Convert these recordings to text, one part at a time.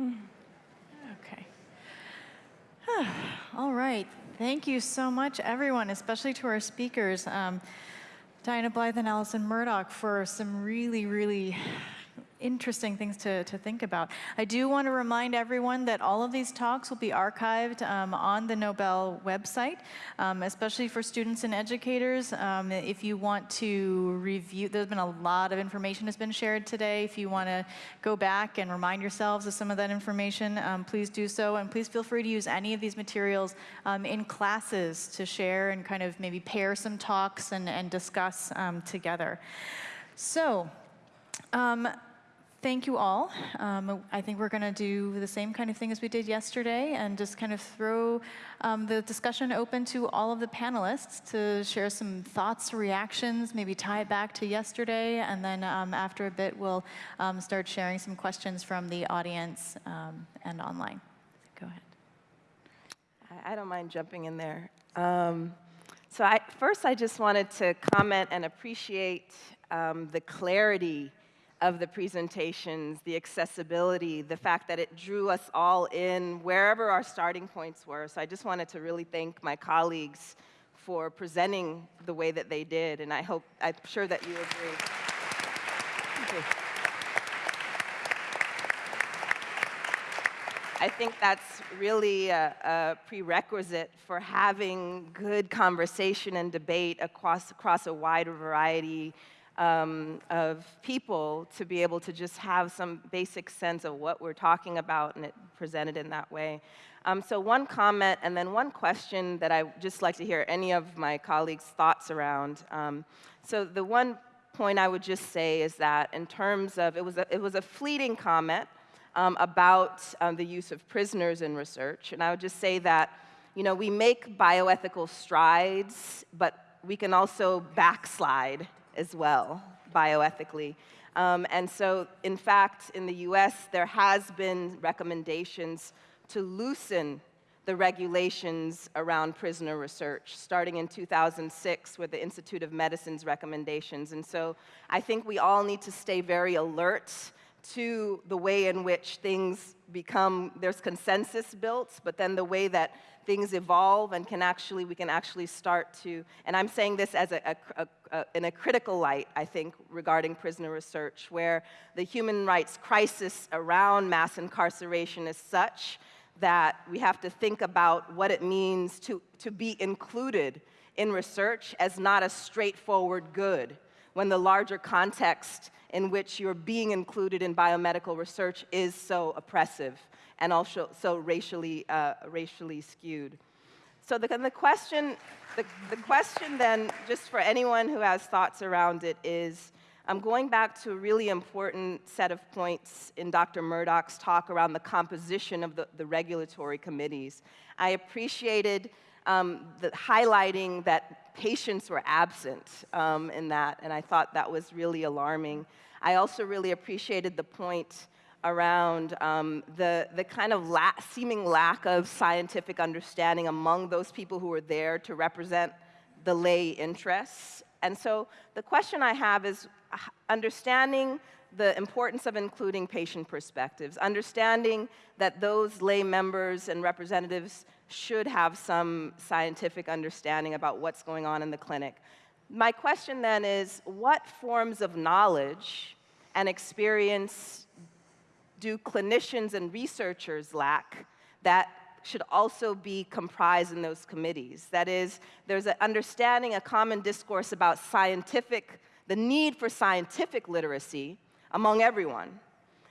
Okay. All right. Thank you so much, everyone, especially to our speakers, um, Diana Blithe and Alison Murdoch, for some really, really interesting things to, to think about. I do want to remind everyone that all of these talks will be archived um, on the Nobel website, um, especially for students and educators. Um, if you want to review, there's been a lot of information that's been shared today. If you want to go back and remind yourselves of some of that information, um, please do so. And please feel free to use any of these materials um, in classes to share and kind of maybe pair some talks and, and discuss um, together. So, thank you all. Um, I think we're going to do the same kind of thing as we did yesterday and just kind of throw um, the discussion open to all of the panelists to share some thoughts, reactions, maybe tie it back to yesterday, and then um, after a bit we'll um, start sharing some questions from the audience um, and online. Go ahead. I don't mind jumping in there. Um, so I, first I just wanted to comment and appreciate the clarity of the presentations, the accessibility, the fact that it drew us all in wherever our starting points were. So I just wanted to really thank my colleagues for presenting the way that they did, and I hope, I'm sure that you agree. I think that's really a, a, prerequisite for having good conversation and debate across, across a wide variety um, of people to be able to just have some basic sense of what we're talking about and it presented in that way. Um, so one comment and then one question that I just like to hear any of my colleagues' thoughts around. Um, so the one point I would just say is that in terms of, it was a, it was a fleeting comment um, about um, the use of prisoners in research, and I would just say that, you know, we make bioethical strides, but we can also backslide as well, bioethically. Um, and so, in fact, in the US, there has been recommendations to loosen the regulations around prisoner research, starting in 2006 with the Institute of Medicine's recommendations. And so I think we all need to stay very alert to the way in which things become, there's consensus built, but then the way that things evolve and can actually, we can actually start to, and I'm saying this as a, a, a, in a critical light, I think, regarding prisoner research, where the human rights crisis around mass incarceration is such that we have to think about what it means to, to be included in research as not a straightforward good, when the larger context in which you're being included in biomedical research is so oppressive and also so racially, uh, racially skewed. So the, the, question, the, the question then, just for anyone who has thoughts around it, is I'm going back to a really important set of points in Dr. Murdoch's talk around the composition of the, the regulatory committees. I appreciated um, the highlighting that patients were absent um, in that, and I thought that was really alarming. I also really appreciated the point around um, the, the kind of la seeming lack of scientific understanding among those people who were there to represent the lay interests. And so the question I have is understanding the importance of including patient perspectives, understanding that those lay members and representatives should have some scientific understanding about what's going on in the clinic. My question then is, what forms of knowledge and experience do clinicians and researchers lack that should also be comprised in those committees. That is, there's an understanding, a common discourse about scientific, the need for scientific literacy among everyone.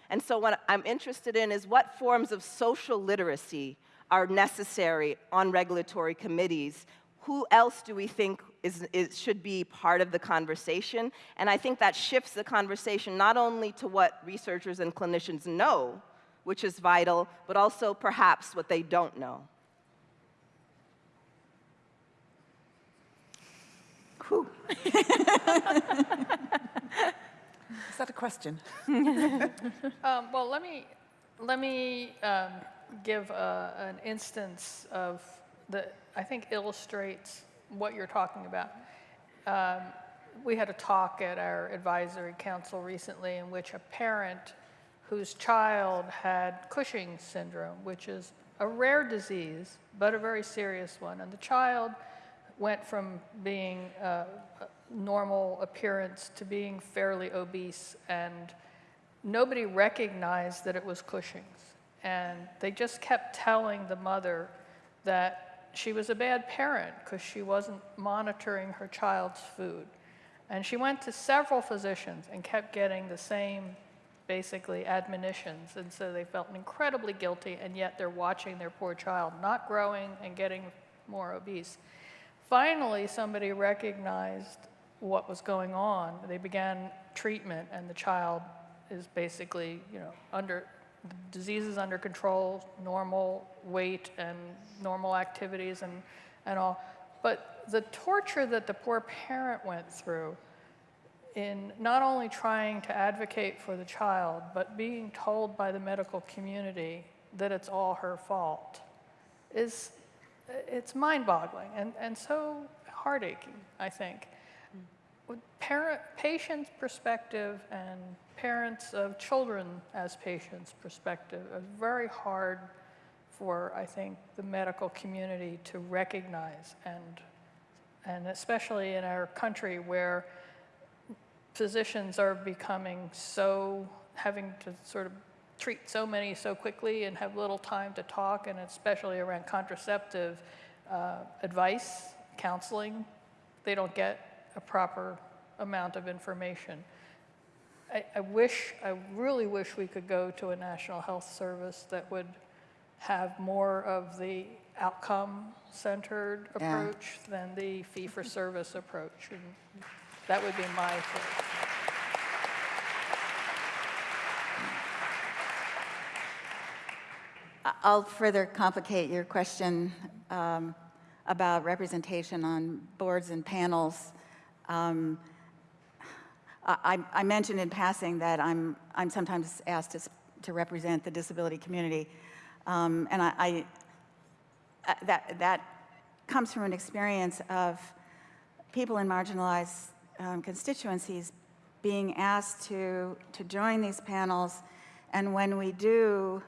And so what I'm interested in is what forms of social literacy are necessary on regulatory committees. Who else do we think is, is, should be part of the conversation. And I think that shifts the conversation not only to what researchers and clinicians know, which is vital, but also perhaps what they don't know. Whew. is that a question? um, well, let me, let me um, give a, an instance of that I think illustrates what you're talking about. Um, we had a talk at our advisory council recently in which a parent whose child had Cushing's syndrome, which is a rare disease, but a very serious one. And the child went from being uh, normal appearance to being fairly obese, and nobody recognized that it was Cushing's. And they just kept telling the mother that she was a bad parent because she wasn't monitoring her child's food. And she went to several physicians and kept getting the same, basically, admonitions. And so they felt incredibly guilty, and yet they're watching their poor child not growing and getting more obese. Finally, somebody recognized what was going on. They began treatment, and the child is basically, you know, under disease is under control, normal weight and normal activities and, and all. But the torture that the poor parent went through in not only trying to advocate for the child, but being told by the medical community that it's all her fault is it's mind-boggling and, and so heartaching, I think. With parent, patient's perspective and parents of children as patients' perspective, it's very hard for, I think, the medical community to recognize and, and especially in our country where physicians are becoming so, having to sort of treat so many so quickly and have little time to talk, and especially around contraceptive uh, advice, counseling, they don't get a proper amount of information. I, I wish, I really wish we could go to a national health service that would have more of the outcome-centered Yeah. approach than the fee-for-service approach. And that would be my thought. I- I'll further complicate your question um, about representation on boards and panels. Um, I I mentioned in passing that I'm I'm sometimes asked to to represent the disability community. Um, And I, I- uh, that that comes from an experience of people in marginalized um, constituencies being asked to, to join these panels. And when we do,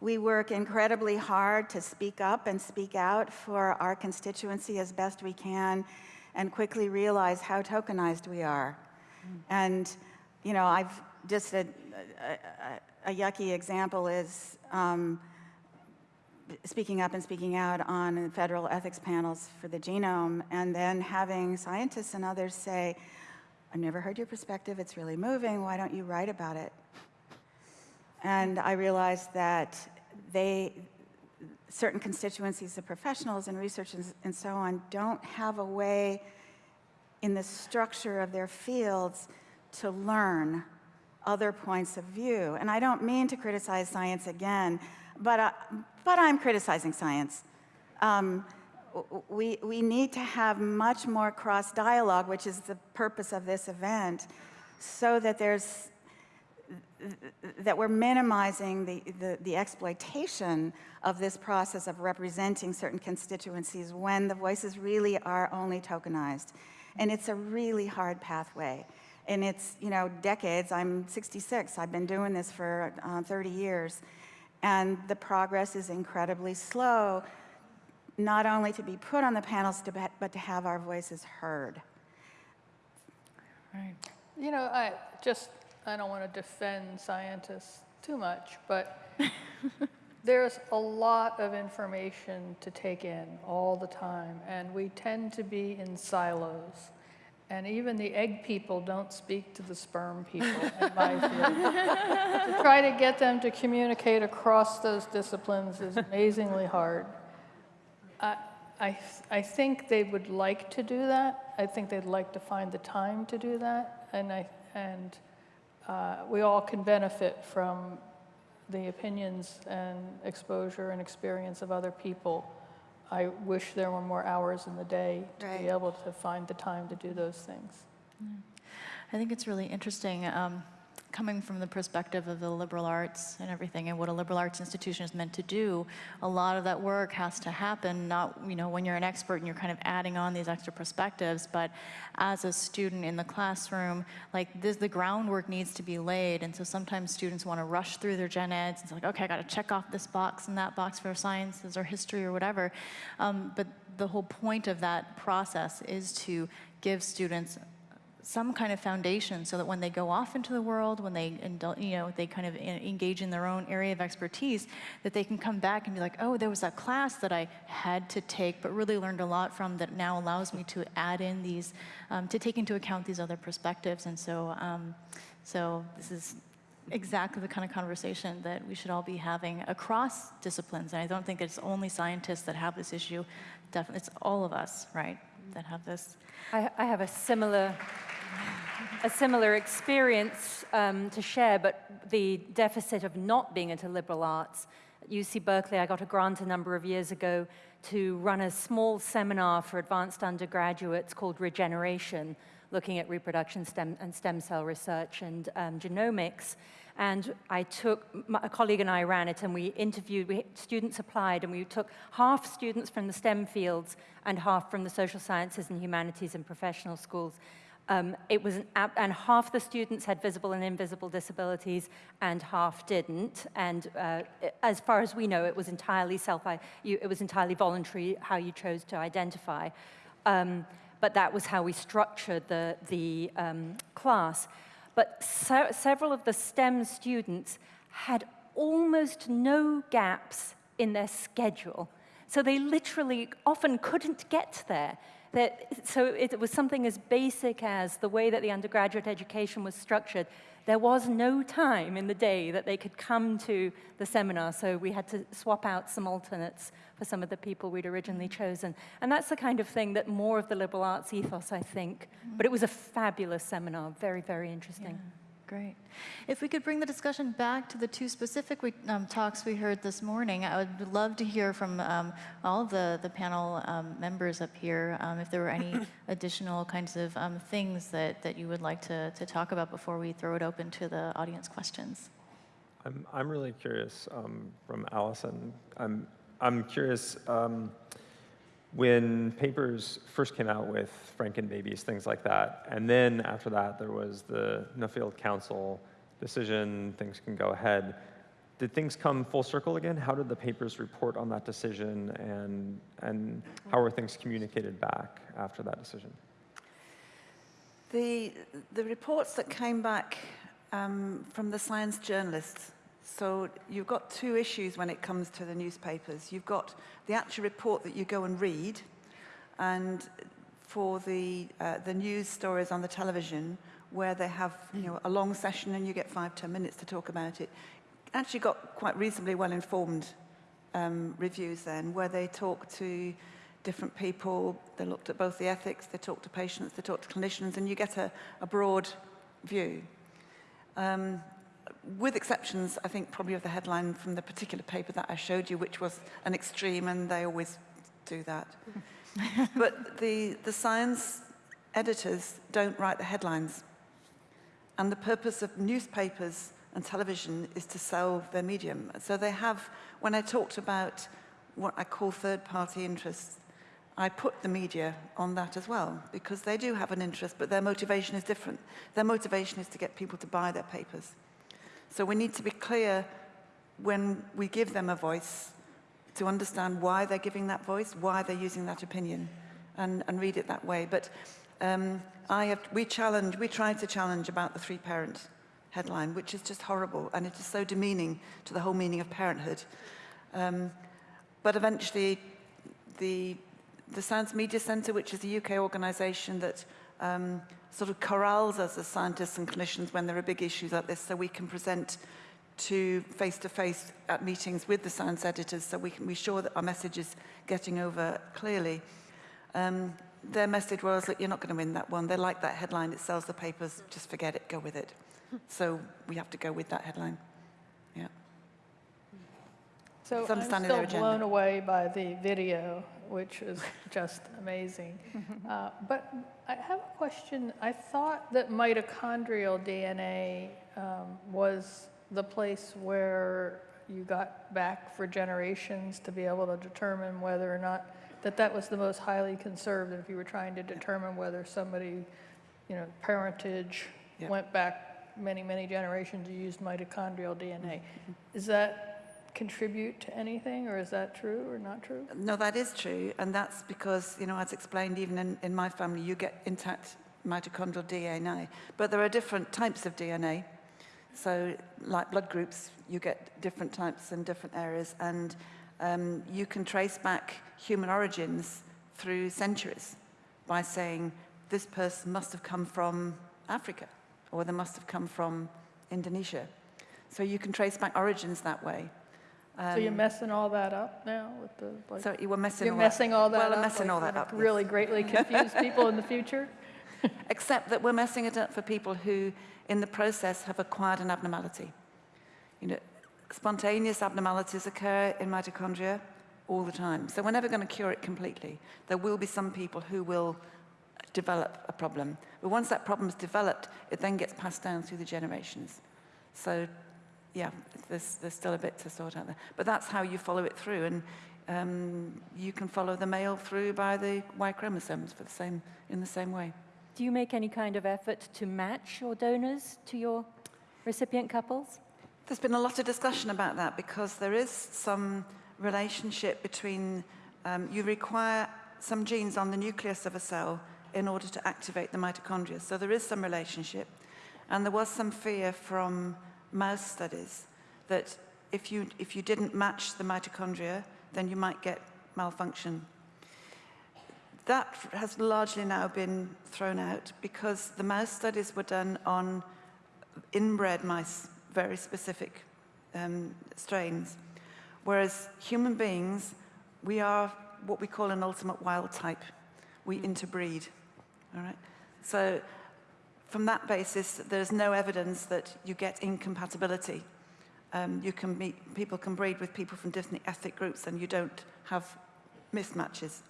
we work incredibly hard to speak up and speak out for our constituency as best we can and quickly realize how tokenized we are. And, you know, I've just a, a, a yucky example is um, speaking up and speaking out on federal ethics panels for the genome, and then having scientists and others say, I've never heard your perspective, it's really moving, why don't you write about it? And I realized that they, certain constituencies of professionals and researchers and so on don't have a way in the structure of their fields to learn other points of view. And I don't mean to criticize science again, but, uh, but I'm criticizing science. Um, we, we need to have much more cross dialogue, which is the purpose of this event, so that there's that we're minimizing the, the, the, exploitation of this process of representing certain constituencies when the voices really are only tokenized. And it's a really hard pathway. And it's, you know, decades. I'm 66. I've been doing this for uh, 30 years. And the progress is incredibly slow, not only to be put on the panels, to be, but to have our voices heard. Right. You know, I just, I don't want to defend scientists too much, but there's a lot of information to take in all the time, and we tend to be in silos. And even the egg people don't speak to the sperm people, in my view. to try to get them to communicate across those disciplines is amazingly hard. I, I, I think they would like to do that. I think they'd like to find the time to do that. And, I, and uh, we all can benefit from the opinions and exposure and experience of other people. I wish there were more hours in the day to Right. be able to find the time to do those things. I think it's really interesting. Um, coming from the perspective of the liberal arts and everything and what a liberal arts institution is meant to do, a lot of that work has to happen not, you know, when you're an expert and you're kind of adding on these extra perspectives, but as a student in the classroom, like this, the groundwork needs to be laid. And so sometimes students want to rush through their gen eds. It's like, okay, I got to check off this box and that box for sciences or history or whatever. Um, but the whole point of that process is to give students some kind of foundation so that when they go off into the world, when they, you know, they kind of en- engage in their own area of expertise, that they can come back and be like, oh, there was that class that I had to take, but really learned a lot from that now allows me to add in these, um, to take into account these other perspectives. And so, um, so this is exactly the kind of conversation that we should all be having across disciplines. And I don't think it's only scientists that have this issue. Definitely, it's all of us, right, that have this. I, I have a similar, a similar experience um, to share, but the deficit of not being into liberal arts. At UC Berkeley, I got a grant a number of years ago to run a small seminar for advanced undergraduates called Regeneration, looking at reproduction stem and stem cell research and um, genomics. And I took, a colleague and I ran it, and we interviewed, we, students applied, and we took half students from the STEM fields and half from the social sciences and humanities and professional schools. Um, it was an, and half the students had visible and invisible disabilities, and half didn't. And uh, as far as we know, it was entirely self, you, it was entirely voluntary how you chose to identify. Um, but that was how we structured the, the um, class. But se several of the STEM students had almost no gaps in their schedule. So they literally often couldn't get there. That, so it was something as basic as the way that the undergraduate education was structured. There was no time in the day that they could come to the seminar, so we had to swap out some alternates for some of the people we'd originally chosen. And that's the kind of thing that more of the liberal arts ethos, I think. But it was a fabulous seminar, very, very interesting. Great. If we could bring the discussion back to the two specific we, um, talks we heard this morning, I would love to hear from um, all of the, the panel um, members up here um, if there were any additional kinds of um, things that, that you would like to, to talk about before we throw it open to the audience questions. I'm, I'm really curious um, from Alison. I'm, I'm curious um, when papers first came out with Frankenbabies, things like that, and then after that there was the Nuffield Council decision, things can go ahead. Did things come full circle again? How did the papers report on that decision, and, and how were things communicated back after that decision? The, the reports that came back um, from the science journalists, so you've got two issues when it comes to the newspapers. You've got the actual report that you go and read, and for the, uh, the news stories on the television, where they have you know, a long session and you get five, ten minutes to talk about it, actually got quite reasonably well-informed um, reviews then, where they talk to different people, they looked at both the ethics, they talked to patients, they talked to clinicians, and you get a, a broad view. Um, with exceptions, I think, probably of the headline from the particular paper that I showed you, which was an extreme, and they always do that. but the, the science editors don't write the headlines. And the purpose of newspapers and television is to sell their medium. So they have, when I talked about what I call third-party interests, I put the media on that as well, because they do have an interest, but their motivation is different. Their motivation is to get people to buy their papers. So we need to be clear when we give them a voice to understand why they're giving that voice, why they're using that opinion, and, and read it that way. But um, I have, we challenge, we tried to challenge about the three-parent headline, which is just horrible, and it is so demeaning to the whole meaning of parenthood. Um, but eventually, the, the Science Media Centre, which is a UK organisation that um, sort of corrals us as scientists and clinicians when there are big issues like this, so we can present to face-to-face -face at meetings with the science editors so we can be sure that our message is getting over clearly. Um, their message was, look, you're not going to win that one. They like that headline. It sells the papers. Just forget it. Go with it. so we have to go with that headline. Yeah. So It's I'm still blown away by the video, which is just amazing. Uh, But I have a question. I thought that mitochondrial DNA um, was the place where you got back for generations to be able to determine whether or not, that that was the most highly conserved, if you were trying to determine whether somebody, you know, parentage Yeah. went back many, many generations, you used mitochondrial DNA. Is that contribute to anything, or is that true or not true? No, that is true, and that's because, you know, as explained, even in, in my family, you get intact mitochondrial DNA, but there are different types of DNA. So, like blood groups, you get different types in different areas, and um, you can trace back human origins through centuries by saying this person must have come from Africa, or they must have come from Indonesia. So you can trace back origins that way. So you're um, messing all that up now with the, like, So you were messing you're all messing all that well, up? I'm messing like, all that up. yes. Really greatly confuse people in the future? Except that we're messing it up for people who, in the process, have acquired an abnormality. You know, spontaneous abnormalities occur in mitochondria all the time. So we're never going to cure it completely. There will be some people who will develop a problem. But once that problem's developed, it then gets passed down through the generations. So, yeah, there's, there's still a bit to sort out there. But that's how you follow it through. And um, you can follow the male through by the Y chromosomes for the same, in the same way. Do you make any kind of effort to match your donors to your recipient couples? There's been a lot of discussion about that because there is some relationship between, um, you require some genes on the nucleus of a cell in order to activate the mitochondria. So there is some relationship. And there was some fear from mouse studies that if you, if you didn't match the mitochondria, then you might get malfunction. That has largely now been thrown out because the mouse studies were done on inbred mice, very specific um, strains. Whereas human beings, we are what we call an ultimate wild type. We interbreed, all right? So from that basis, there's no evidence that you get incompatibility. Um, you can meet, people can breed with people from different ethnic groups and you don't have mismatches.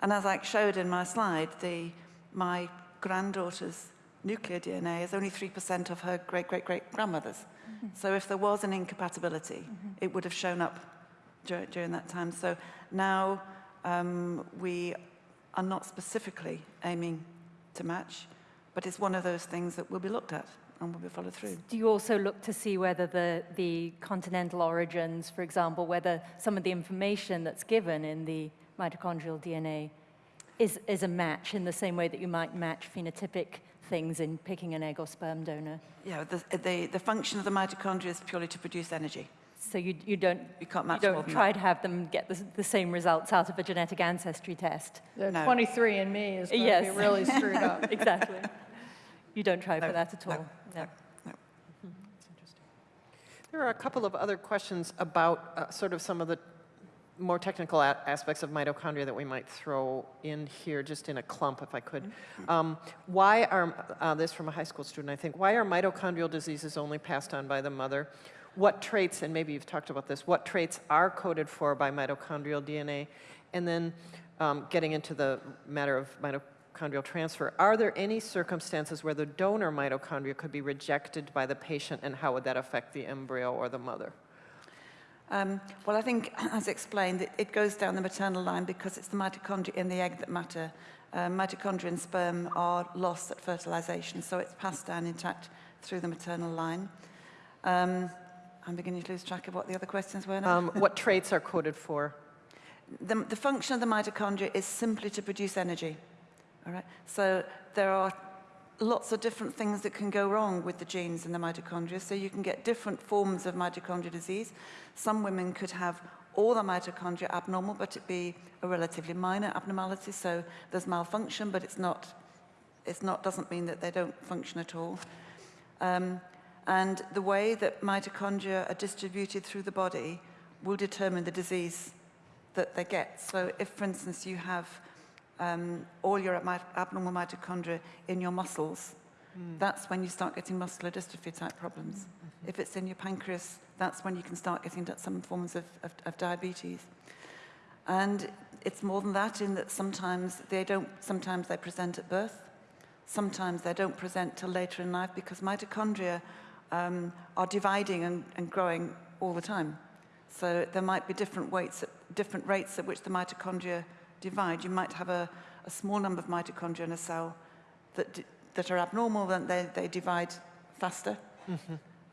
And as I showed in my slide, the, my granddaughter's nuclear DNA is only 3% of her great-great-great-grandmother's. So if there was an incompatibility, it would have shown up dur- during that time. So now um, we are not specifically aiming to match, but it's one of those things that will be looked at and will be followed through. Do you also look to see whether the, the continental origins, for example, whether some of the information that's given in the mitochondrial DNA is, is a match in the same way that you might match phenotypic things in picking an egg or sperm donor? Yeah, the, the, the function of the mitochondria is purely to produce energy. So you, you don't, You can't match more don't try that. to have them get the, the same results out of a genetic ancestry test. The No. 23 and me is going to be really screwed up. exactly. You don't try No, for that at all? no, all. No. There are a couple of other questions about uh, sort of some of the more technical a- aspects of mitochondria that we might throw in here, just in a clump, if I could. Um, why are, uh, this from a high school student, I think, why are mitochondrial diseases only passed on by the mother? What traits, and maybe you've talked about this, what traits are coded for by mitochondrial DNA? And then um, getting into the matter of mitochondrial transfer, are there any circumstances where the donor mitochondria could be rejected by the patient, and how would that affect the embryo or the mother? Um, well, I think, as explained, it, it goes down the maternal line because it's the mitochondria in the egg that matter. Um, mitochondria and sperm are lost at fertilization, so it's passed down intact through the maternal line. Um, I'm beginning to lose track of what the other questions were now. Um, what traits are coded for? the, the function of the mitochondria is simply to produce energy. All right? So there are lots of different things that can go wrong with the genes in the mitochondria. So you can get different forms of mitochondrial disease. Some women could have all the mitochondria abnormal, but it be a relatively minor abnormality. So there's malfunction, but it's not, it's not doesn't mean that they don't function at all. Um, and the way that mitochondria are distributed through the body will determine the disease that they get. So if, for instance, you have um, all your abnormal mitochondria in your muscles, that's when you start getting muscular dystrophy type problems. If it's in your pancreas, that's when you can start getting some forms of, of, of diabetes. And it's more than that in that sometimes they don't, sometimes they present at birth. sometimes they don't present till later in life because mitochondria um, are dividing and, and growing all the time. So there might be different weights, at, different rates at which the mitochondria divide. You might have a, a small number of mitochondria in a cell that, that are abnormal, then they, they divide faster.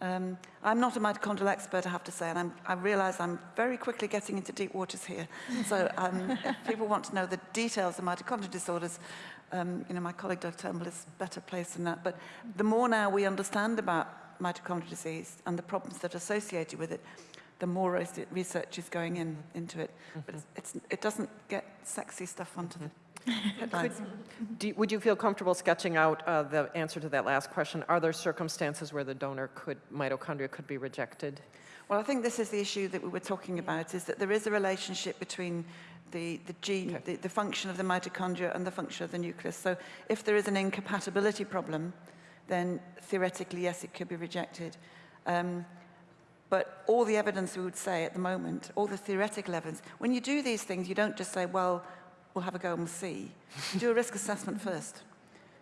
Um, I'm not a mitochondrial expert, I have to say, and I'm, I realize I'm very quickly getting into deep waters here. So um, if people want to know the details of mitochondrial disorders, um, you know, my colleague Doug Turnbull is better placed than that. But the more now we understand about mitochondrial disease and the problems that are associated with it, the more research is going in into it. But it's, it's, it doesn't get sexy stuff onto the headlines. Do Would you feel comfortable sketching out uh, the answer to that last question? Are there circumstances where the donor could, mitochondria could be rejected? Well, I think this is the issue that we were talking about, is that there is a relationship between the, the gene, Okay. the, the function of the mitochondria and the function of the nucleus. So if there is an incompatibility problem, then theoretically, yes, it could be rejected. Um, but all the evidence we would say at the moment, all the theoretical evidence, when you do these things, you don't just say, well, we'll have a go and we'll see. You do a risk assessment first.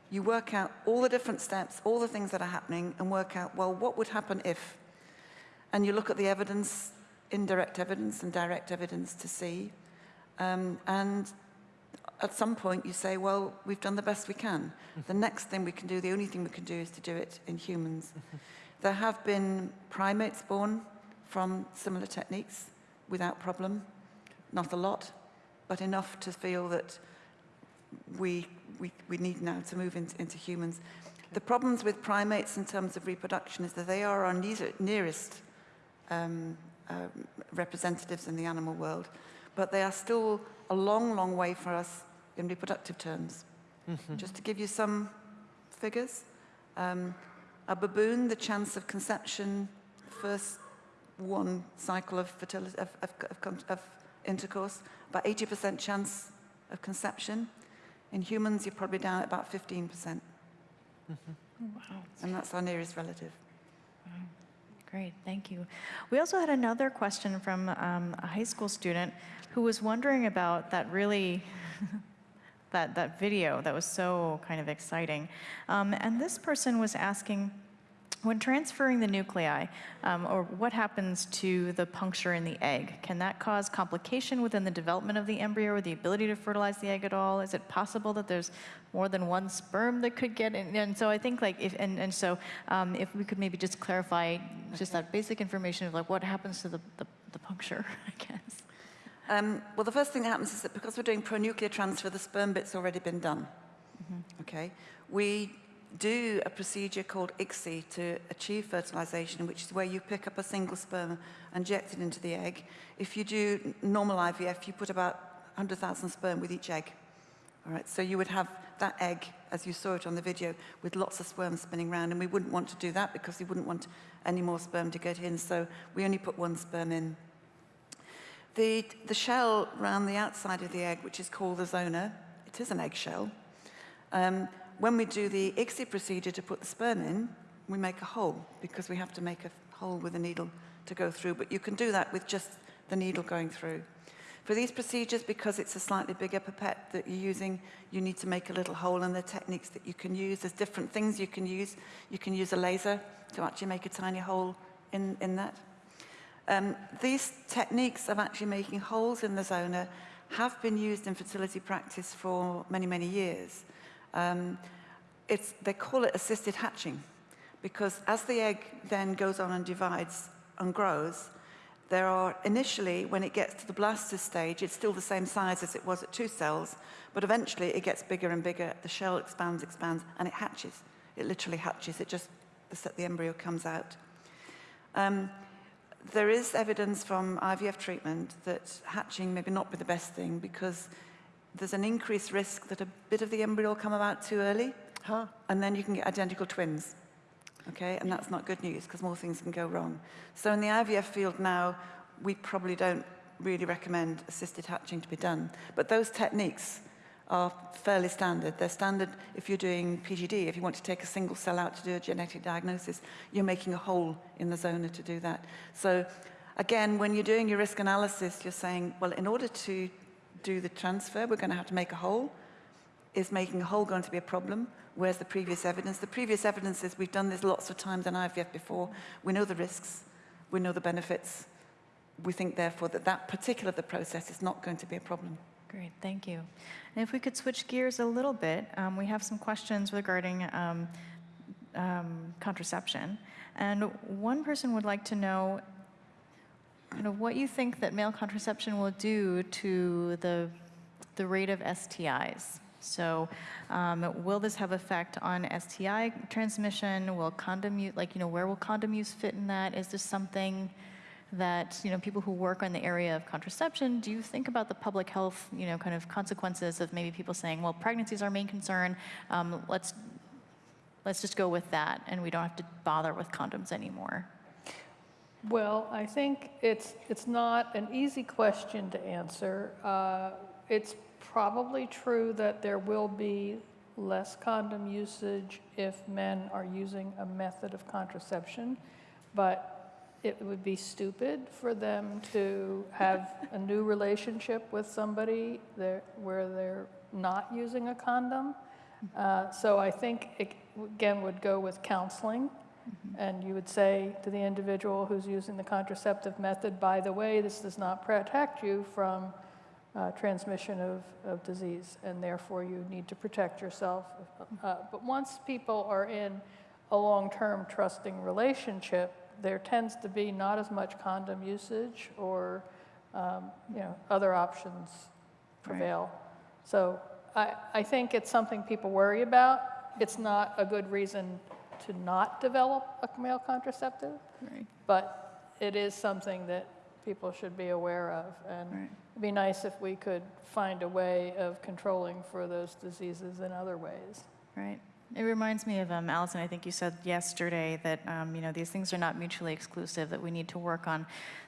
You work out all the different steps, all the things that are happening, and work out, well, what would happen if? And you look at the evidence, indirect evidence and direct evidence to see. Um, and at some point you say, well, we've done the best we can. The next thing we can do, the only thing we can do is to do it in humans. There have been primates born from similar techniques without problem. Not a lot, but enough to feel that we, we, we need now to move into, into humans. The problems with primates in terms of reproduction is that they are our near- nearest um, uh, representatives in the animal world, but they are still a long, long way for us in reproductive terms. Just to give you some figures, um, a baboon, the chance of conception, first one cycle of fertility, of, of, of, of intercourse, about 80% chance of conception. In humans, you're probably down at about 15%. Wow. And that's our nearest relative. Great, thank you. We also had another question from um, a high school student who was wondering about that really, that, that video that was so kind of exciting. Um, and this person was asking, when transferring the nuclei, um, or what happens to the puncture in the egg? Can that cause complication within the development of the embryo or the ability to fertilize the egg at all? Is it possible that there's more than one sperm that could get in? And so I think like, if, and, and so um, if we could maybe just clarify just that basic information of like what happens to the, the, the puncture, I guess. Um, well, the first thing that happens is that because we're doing pronuclear transfer, the sperm bit's already been done. Okay, we do a procedure called ICSI to achieve fertilization, which is where you pick up a single sperm and inject it into the egg. If you do normal IVF, you put about 100,000 sperm with each egg. All right, so you would have that egg, as you saw it on the video, with lots of sperm spinning around, and we wouldn't want to do that because we wouldn't want any more sperm to get in, so we only put one sperm in. The, the shell around the outside of the egg, which is called the zona, it is an eggshell. Um, when we do the ICSI procedure to put the sperm in, we make a hole because we have to make a hole with a needle to go through, but you can do that with just the needle going through. For these procedures, because it's a slightly bigger pipette that you're using, you need to make a little hole and the techniques that you can use. There's different things you can use. You can use a laser to actually make a tiny hole in, in that. Um, these techniques of actually making holes in the zona have been used in fertility practice for many, many years. Um, it's, they call it assisted hatching because as the egg then goes on and divides and grows, there are initially, when it gets to the blaster stage, it's still the same size as it was at two cells, but eventually it gets bigger and bigger. The shell expands, expands, and it hatches. It literally hatches. It just, the, the embryo comes out. Um, there is evidence from IVF treatment that hatching maybe not be the best thing because there's an increased risk that a bit of the embryo will come about too early huh. and then you can get identical twins. Okay, and that's not good news because more things can go wrong. So in the IVF field now, we probably don't really recommend assisted hatching to be done. But those techniques are fairly standard. They're standard if you're doing PGD. If you want to take a single cell out to do a genetic diagnosis, you're making a hole in the zona to do that. So again, when you're doing your risk analysis, you're saying, well, in order to do the transfer, we're going to have to make a hole. is making a hole going to be a problem? Where's the previous evidence? The previous evidence is we've done this lots of times in IVF before. We know the risks. We know the benefits. We think, therefore, that that particular the process is not going to be a problem. Great, thank you. And if we could switch gears a little bit, um, we have some questions regarding um, um, contraception. And one person would like to know kind of what you think that male contraception will do to the, the rate of STIs. So um, will this have effect on STI transmission? Will condom use, like, you know, where will condom use fit in that? Is this something that, you know, people who work on the area of contraception, do you think about the public health, you know, kind of consequences of maybe people saying, well, pregnancy is our main concern, um, let's, let's just go with that, and we don't have to bother with condoms anymore? Well, I think it's, it's not an easy question to answer. Uh, It's probably true that there will be less condom usage if men are using a method of contraception, but it would be stupid for them to have a new relationship with somebody that, where they're not using a condom. Uh, So I think it, again, would go with counseling. And you would say to the individual who's using the contraceptive method, by the way, this does not protect you from uh, transmission of, of disease, and therefore you need to protect yourself. Uh, But once people are in a long-term trusting relationship, there tends to be not as much condom usage or, um, you know, other options prevail. So I, I think it's something people worry about. It's not a good reason to not develop a male contraceptive, Right. but it is something that people should be aware of. And Right. it'd be nice if we could find a way of controlling for those diseases in other ways. Right. It reminds me of um, Alison. I think you said yesterday that um, you know these things are not mutually exclusive. That we need to work on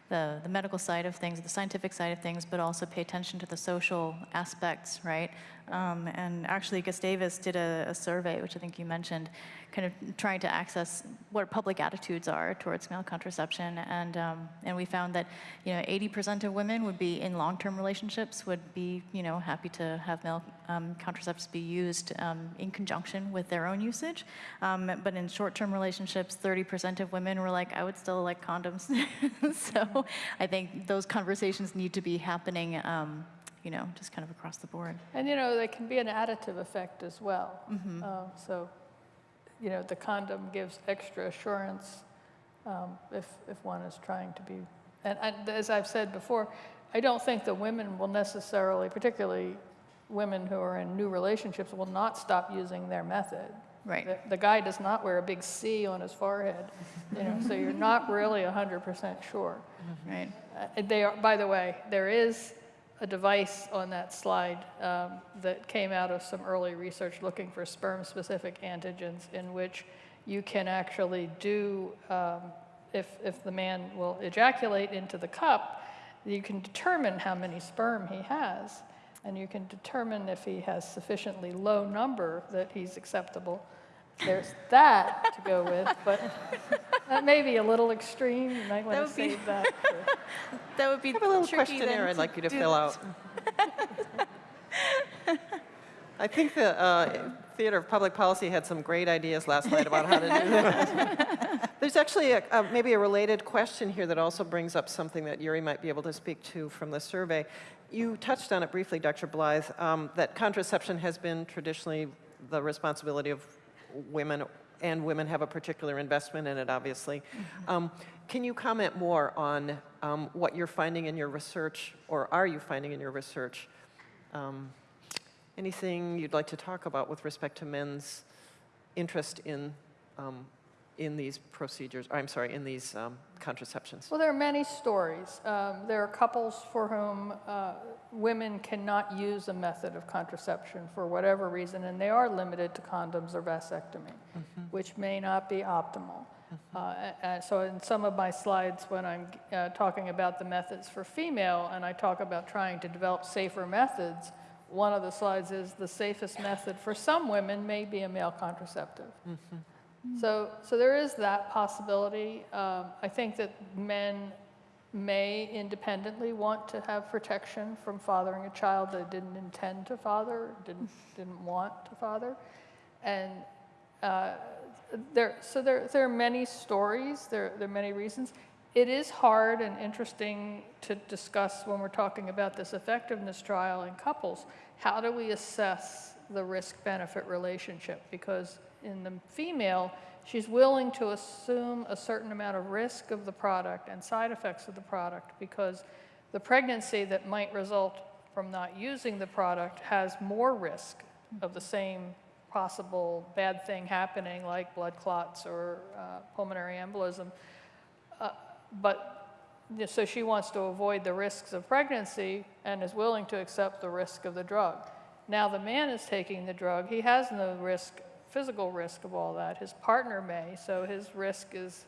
the the medical side of things, the scientific side of things, but also pay attention to the social aspects, right? Um, and actually, Gustavus did a, a survey, which I think you mentioned, kind of trying to access what public attitudes are towards male contraception, and um, and we found that you know 80% of women would be in long-term relationships would be you know happy to have male um, contraceptives be used um, in conjunction with their own usage, um, but in short-term relationships, 30% of women were like, I would still like condoms. so I think those conversations need to be happening. Um, you know, just kind of across the board. And, you know, there can be an additive effect as well. Mm-hmm. Um, So, you know, the condom gives extra assurance um, if, if one is trying to be, and, and as I've said before, I don't think the women will necessarily, particularly women who are in new relationships, will not stop using their method. Right. The, the guy does not wear a big C on his forehead, you know, so you're not really 100% sure. Right. Uh, They are, by the way, there is a device on that slide um, that came out of some early research looking for sperm-specific antigens in which you can actually do, um, if, if the man will ejaculate into the cup, you can determine how many sperm he has, and you can determine if he has sufficiently low number that he's acceptable. There's that to go with, but that may be a little extreme. You might want That to would be- save that for That would be I have a little tricky then questionnaire I'd like you to fill this. out. I think the uh, Theater of Public Policy had some great ideas last night about how to do that. There's actually a, a- maybe a related question here that also brings up something that Yuri might be able to speak to from the survey. You touched on it briefly, Dr. Blithe, um, that contraception has been traditionally the responsibility of women, and women have a particular investment in it, obviously. Um, Can you comment more on um, what you're finding in your research, or are you finding in your research? Um, Anything you'd like to talk about with respect to men's interest in, um, in these procedures, I'm sorry, in these um, contraceptions? Well, there are many stories. Um, there are couples for whom uh, women cannot use a method of contraception for whatever reason, and they are limited to condoms or vasectomy, which may not be optimal. Uh, a- and so in some of my slides, when I'm uh, talking about the methods for female, and I talk about trying to develop safer methods, one of the slides is the safest method for some women may be a male contraceptive. So, so there is that possibility. Um, I think that men may independently want to have protection from fathering a child they didn't intend to father, didn't, didn't want to father. And uh, there, so there, there are many stories, there, there are many reasons. It is hard and interesting to discuss when we're talking about this effectiveness trial in couples. How do we assess the risk-benefit relationship? Because in the female, she's willing to assume a certain amount of risk of the product and side effects of the product because the pregnancy that might result from not using the product has more risk of the same possible bad thing happening like blood clots or uh, pulmonary embolism. Uh, but so she wants to avoid the risks of pregnancy and is willing to accept the risk of the drug. Now the man is taking the drug. He has no risk, physical risk of all that. His partner may, so his risk is,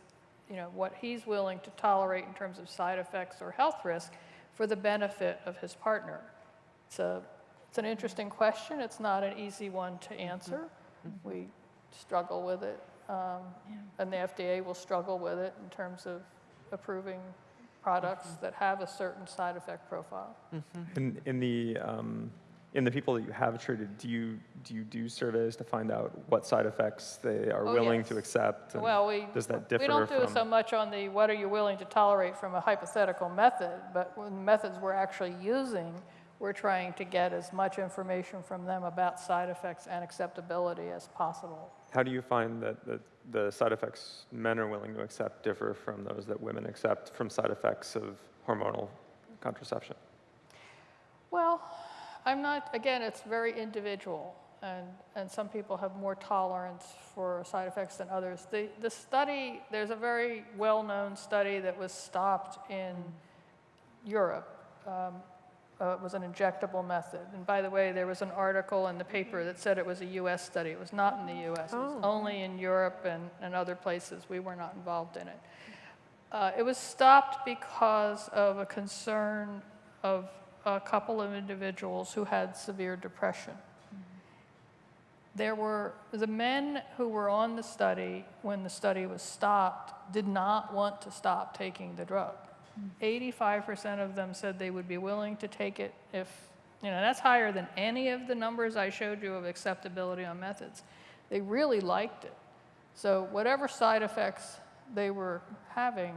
you know, what he's willing to tolerate in terms of side effects or health risk for the benefit of his partner. It's a, it's an interesting question. It's not an easy one to answer. We struggle with it, um, and the FDA will struggle with it in terms of approving products that have a certain side effect profile. In, in the um, in the people that you have treated, do you do you do surveys to find out what side effects they are Oh, willing yes. to accept? and Well, we, does that differ we don't do so much on the what are you willing to tolerate from a hypothetical method, but when the methods we're actually using, we're trying to get as much information from them about side effects and acceptability as possible. How do you find that the, the side effects men are willing to accept differ from those that women accept from side effects of hormonal contraception? Well, I'm not, again, it's very individual, and, and some people have more tolerance for side effects than others. The, the study, there's a very well-known study that was stopped in Europe. Um, uh, it was an injectable method. And by the way, there was an article in the paper that said it was a US study. It was not in the US, it was only in Europe and, and other places. We were not involved in it. Uh, it was stopped because of a concern of a couple of individuals who had severe depression. There were the men who were on the study when the study was stopped did not want to stop taking the drug. 85% of them said they would be willing to take it if, you know, that's higher than any of the numbers I showed you of acceptability on methods. They really liked it. So whatever side effects they were having,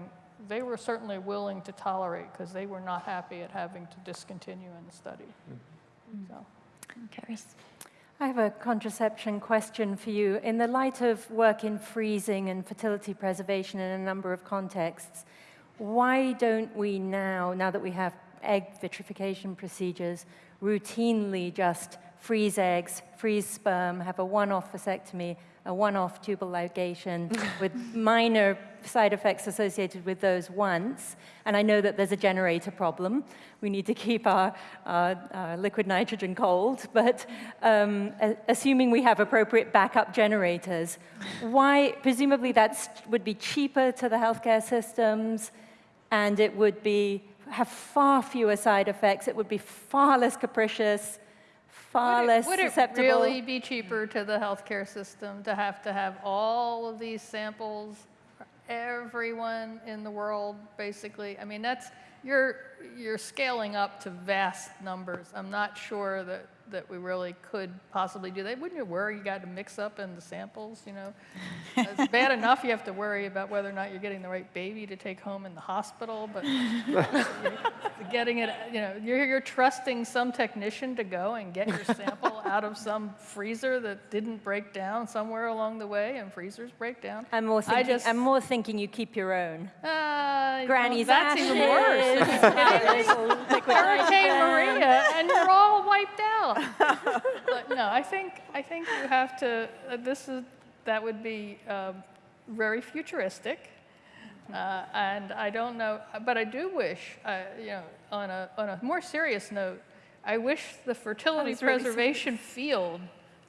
they were certainly willing to tolerate because they were not happy at having to discontinue in the study. Mm-hmm. So. Caris. I have a contraception question for you. In the light of work in freezing and fertility preservation in a number of contexts, why don't we now, now that we have egg vitrification procedures, routinely just freeze eggs, freeze sperm, have a one-off vasectomy, a one-off tubal ligation with minor side effects associated with those once. And I know that there's a generator problem. We need to keep our, our, our liquid nitrogen cold. But um, assuming we have appropriate backup generators, why, presumably that would be cheaper to the healthcare systems and it would be, have far fewer side effects. It would be far less capricious, far Would it- less Would it really be cheaper to the healthcare system to have to have all of these samples, for everyone in the world, basically? I mean, that's, you're, you're scaling up to vast numbers. I'm not sure that, that we really could possibly do that. Wouldn't you worry you got to mix up in the samples, you know? It's bad enough you have to worry about whether or not you're getting the right baby to take home in the hospital, but getting it, you know, you're, you're trusting some technician to go and get your sample out of some freezer that didn't break down somewhere along the way, and freezers break down. I'm more, I thinking, just- I'm more thinking you keep your own. Uh, Granny's that's even worse. Hurricane Maria, and you're all wiped out. But no, I think I think you have to. Uh, this is that would be um, very futuristic, uh, and I don't know. But I do wish, uh, you know, on a on a more serious note, I wish the fertility preservation field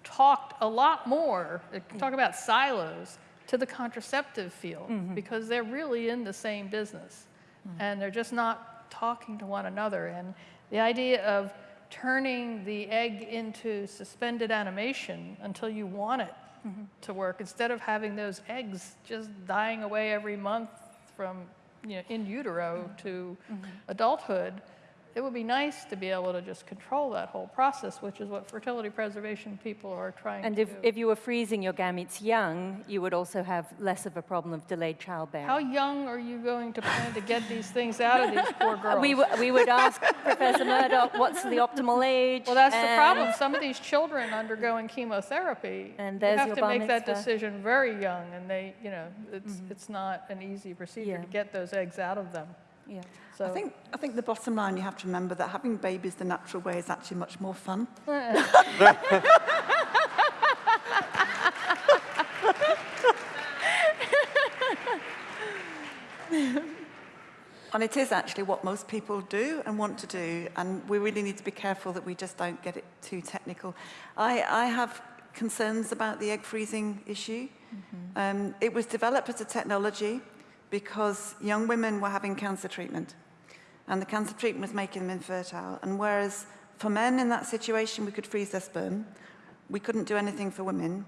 talked a lot more. uh, Talk about silos to the contraceptive field because they're really in the same business and they're just not talking to one another. And the idea of turning the egg into suspended animation until you want it mm-hmm. to work, instead of having those eggs just dying away every month from you know, in utero mm-hmm. to mm-hmm. adulthood, it would be nice to be able to just control that whole process, which is what fertility preservation people are trying And to if, do. if you were freezing your gametes young, you would also have less of a problem of delayed childbearing. How young are you going to plan to get these things out of these poor girls? We, w- we would ask Professor Murdoch, what's the optimal age? Well, that's the problem. Some of these children undergoing chemotherapy, And you have to make that decision very young, and they, you know, it's, mm-hmm. it's not an easy procedure Yeah. to get those eggs out of them. Yeah. So I think, I think the bottom line you have to remember that having babies the natural way is actually much more fun. And it is actually what most people do and want to do, and we really need to be careful that we just don't get it too technical. I, I have concerns about the egg freezing issue. Um, it was developed as a technology because young women were having cancer treatment, and the cancer treatment was making them infertile. And whereas for men in that situation, we could freeze their sperm, we couldn't do anything for women.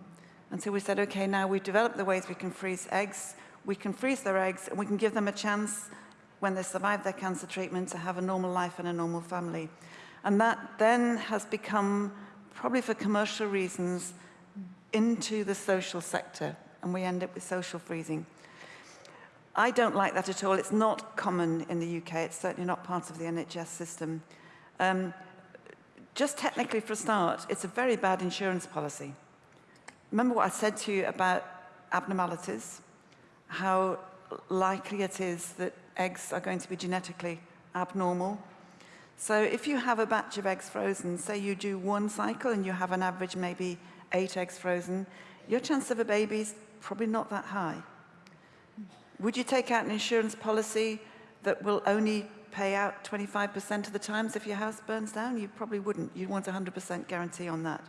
And so we said, okay, now we've developed the ways we can freeze eggs. We can freeze their eggs, and we can give them a chance when they survive their cancer treatment to have a normal life and a normal family. And that then has become, probably for commercial reasons, into the social sector, and we end up with social freezing. I don't like that at all. It's not common in the UK. It's certainly not part of the NHS system. Um, just technically for a start, it's a very bad insurance policy. Remember what I said to you about abnormalities, how likely it is that eggs are going to be genetically abnormal. So if you have a batch of eggs frozen, say you do one cycle and you have an average maybe eight eggs frozen, your chance of a baby is probably not that high. Would you take out an insurance policy that will only pay out 25% of the times if your house burns down? You probably wouldn't. You'd want 100% guarantee on that.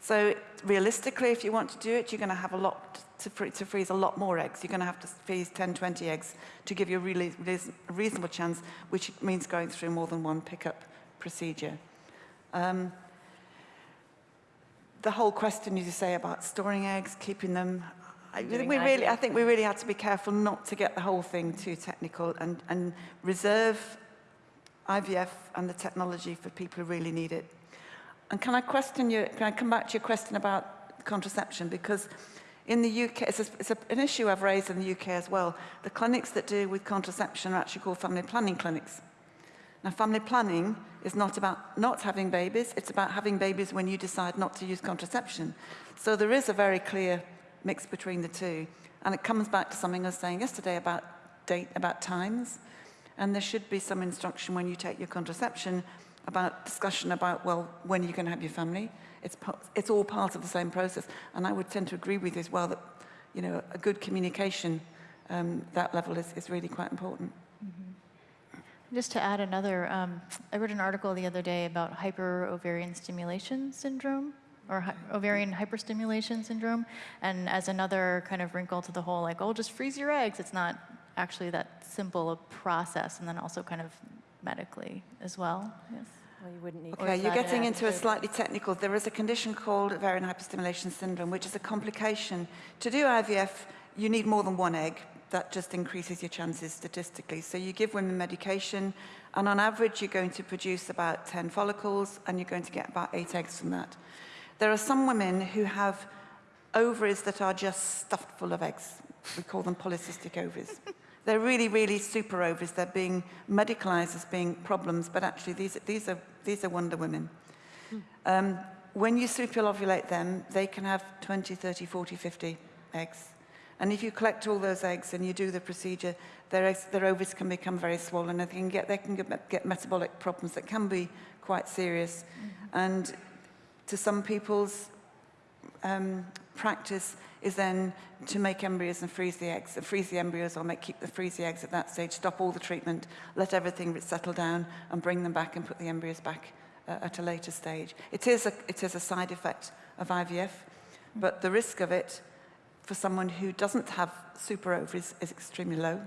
So realistically, if you want to do it, you're going to have a lot to, free, to freeze a lot more eggs. You're going to have to freeze 10, 20 eggs to give you a really reasonable chance, which means going through more than one pickup procedure. Um, the whole question, as you say, about storing eggs, keeping them, I, we really, I think we really had to be careful not to get the whole thing too technical and, and reserve IVF and the technology for people who really need it. And can I question you, can I come back to your question about contraception? Because in the UK, it's, a, it's a, an issue I've raised in the UK as well. The clinics that deal with contraception are actually called family planning clinics. Now, family planning is not about not having babies, it's about having babies when you decide not to use contraception. So there is a very clear mix between the two. And it comes back to something I was saying yesterday about date, about times. And there should be some instruction when you take your contraception about discussion about, well, when are you going to have your family? It's, it's all part of the same process. And I would tend to agree with you as well that, you know, a good communication, um, that level is, is really quite important. Just to add another, um, I read an article the other day about hyperovarian stimulation syndrome or hy- ovarian hyperstimulation syndrome. And as another kind of wrinkle to the whole, like, oh, just freeze your eggs, it's not actually that simple a process. And then also kind of medically as well. Yes. Well, you wouldn't need Okay, you're getting into a slightly technical. There is a condition called ovarian hyperstimulation syndrome, which is a complication. To do IVF, you need more than one egg. That just increases your chances statistically. So you give women medication, and on average, you're going to produce about 10 follicles, and you're going to get about eight eggs from that. There are some women who have ovaries that are just stuffed full of eggs. We call them polycystic ovaries. They're really, really super ovaries. They're being medicalized as being problems, but actually these, these, are, these are Wonder Women. Um, when you superovulate them, they can have 20, 30, 40, 50 eggs. And if you collect all those eggs and you do the procedure, their, eggs, their ovaries can become very swollen. and They can get, they can get, get metabolic problems that can be quite serious. And to some people's um, practice is then to make embryos and freeze the eggs, and freeze the embryos or make, keep the freeze the eggs at that stage, stop all the treatment, let everything settle down and bring them back and put the embryos back uh, at a later stage. It is a, it is a side effect of IVF, but the risk of it for someone who doesn't have super ovaries is extremely low,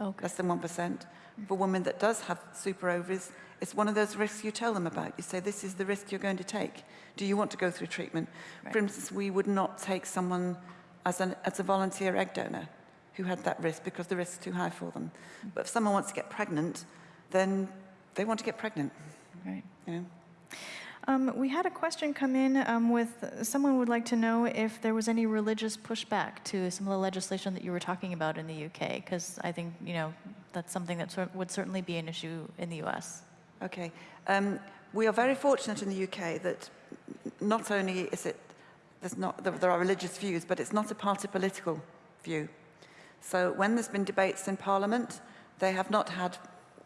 Okay. less than 1%. For a woman that does have super ovaries, it's one of those risks you tell them about. You say, this is the risk you're going to take. Do you want to go through treatment? For instance, we would not take someone as, an, as a volunteer egg donor who had that risk because the risk's too high for them. But if someone wants to get pregnant, then they want to get pregnant, Right. you know? Um, we had a question come in um, with someone would like to know if there was any religious pushback to some of the legislation that you were talking about in the UK, because I think you know that's something that would certainly be an issue in the US. Okay. Um, we are very fortunate in the UK that not only is it, there's not, there, there are religious views, but it's not a party political view. So when there's been debates in Parliament, they have not had,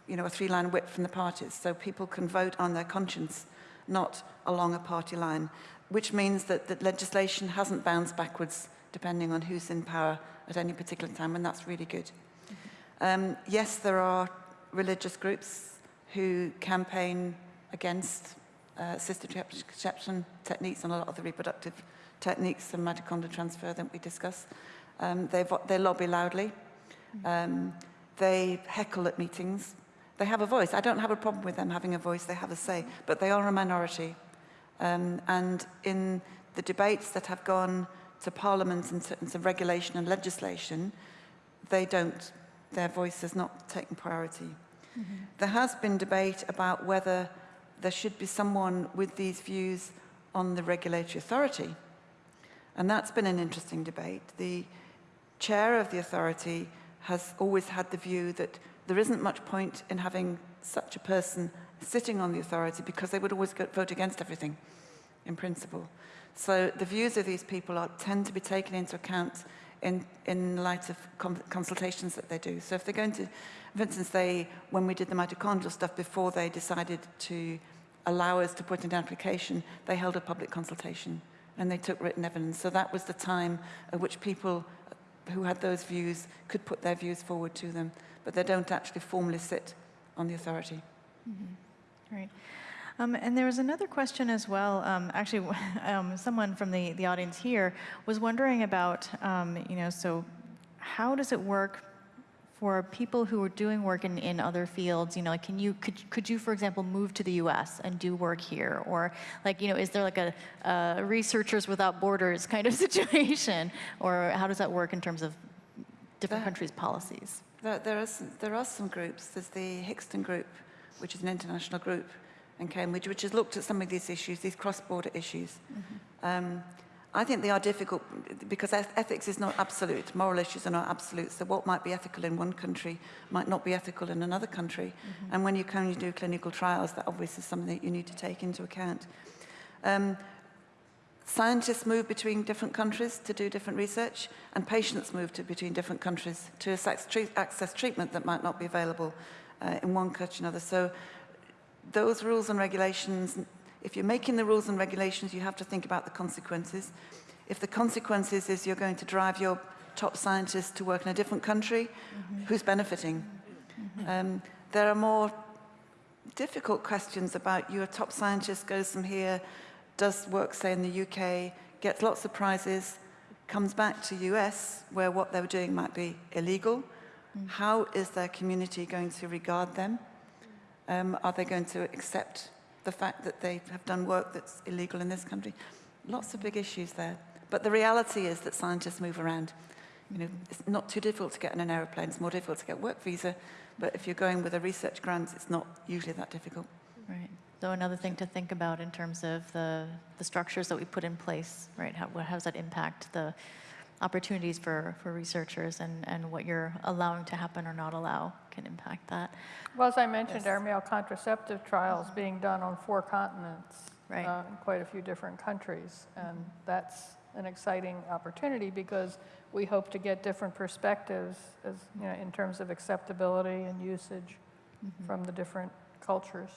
you know, a three-line whip from the parties. So people can vote on their conscience, not along a party line, which means that, that legislation hasn't bounced backwards depending on who's in power at any particular time, and that's really good. Um, yes, there are religious groups who campaign against uh, assisted contraception techniques and a lot of the reproductive techniques and mitochondrial transfer that we discuss. Um, they, lobby loudly. Um, they heckle at meetings. They have a voice. I don't have a problem with them having a voice. They have a say, but they are a minority. Um, and in the debates that have gone to Parliament in terms of regulation and legislation, they don't, their voice has not taken priority. There has been debate about whether there should be someone with these views on the regulatory authority. And that's been an interesting debate. The chair of the authority has always had the view that there isn't much point in having such a person sitting on the authority because they would always vote against everything in principle. So the views of these people are, tend to be taken into account in, in light of consultations that they do. So if they're going to, for instance, they, when we did the mitochondrial stuff before they decided to allow us to put in an application, they held a public consultation and they took written evidence. So that was the time at which people who had those views could put their views forward to them, but they don't actually formally sit on the authority. Mm-hmm. Right. Um, and there was another question as well. Um, actually, um, someone from the, the audience here was wondering about, um, you know, so how does it work for people who are doing work in, in other fields? You know, like, can you could could you, for example, move to the U.S. and do work here, or like, you know, is there like a, a Researchers Without Borders kind of situation, or how does that work in terms of different countries' policies? There, there, are some, there are some groups. There's the Hinxton Group, which is an international group in Cambridge, which has looked at some of these issues, these cross-border issues. Um, I think they are difficult because ethics is not absolute. Moral issues are not absolute. So what might be ethical in one country might not be ethical in another country. And when you can you do clinical trials, that obviously is something that you need to take into account. Um, Scientists move between different countries to do different research, and patients move to, between different countries to access, access treatment that might not be available uh, in one country or another. So those rules and regulations, if you're making the rules and regulations, you have to think about the consequences. If the consequences is you're going to drive your top scientists to work in a different country, mm-hmm. who's benefiting? Mm-hmm. Um, there are more difficult questions about your top scientist goes from here, does work, say, in the UK, gets lots of prizes, comes back to US, where what they were doing might be illegal. Mm. How is their community going to regard them? Um, are they going to accept the fact that they have done work that's illegal in this country? Lots of big issues there. But the reality is that scientists move around. You know, it's not too difficult to get on an aeroplane. It's more difficult to get work visa. But if you're going with a research grant, it's not usually that difficult. Right. So another thing to think about in terms of the, the structures that we put in place, right? How, how does that impact the opportunities for, for researchers and, and what you're allowing to happen or not allow can impact that. Well, as I mentioned, our male contraceptive trials being done on four continents. Right. uh, In quite a few different countries. And that's an exciting opportunity because we hope to get different perspectives as, you know, in terms of acceptability and usage from the different cultures.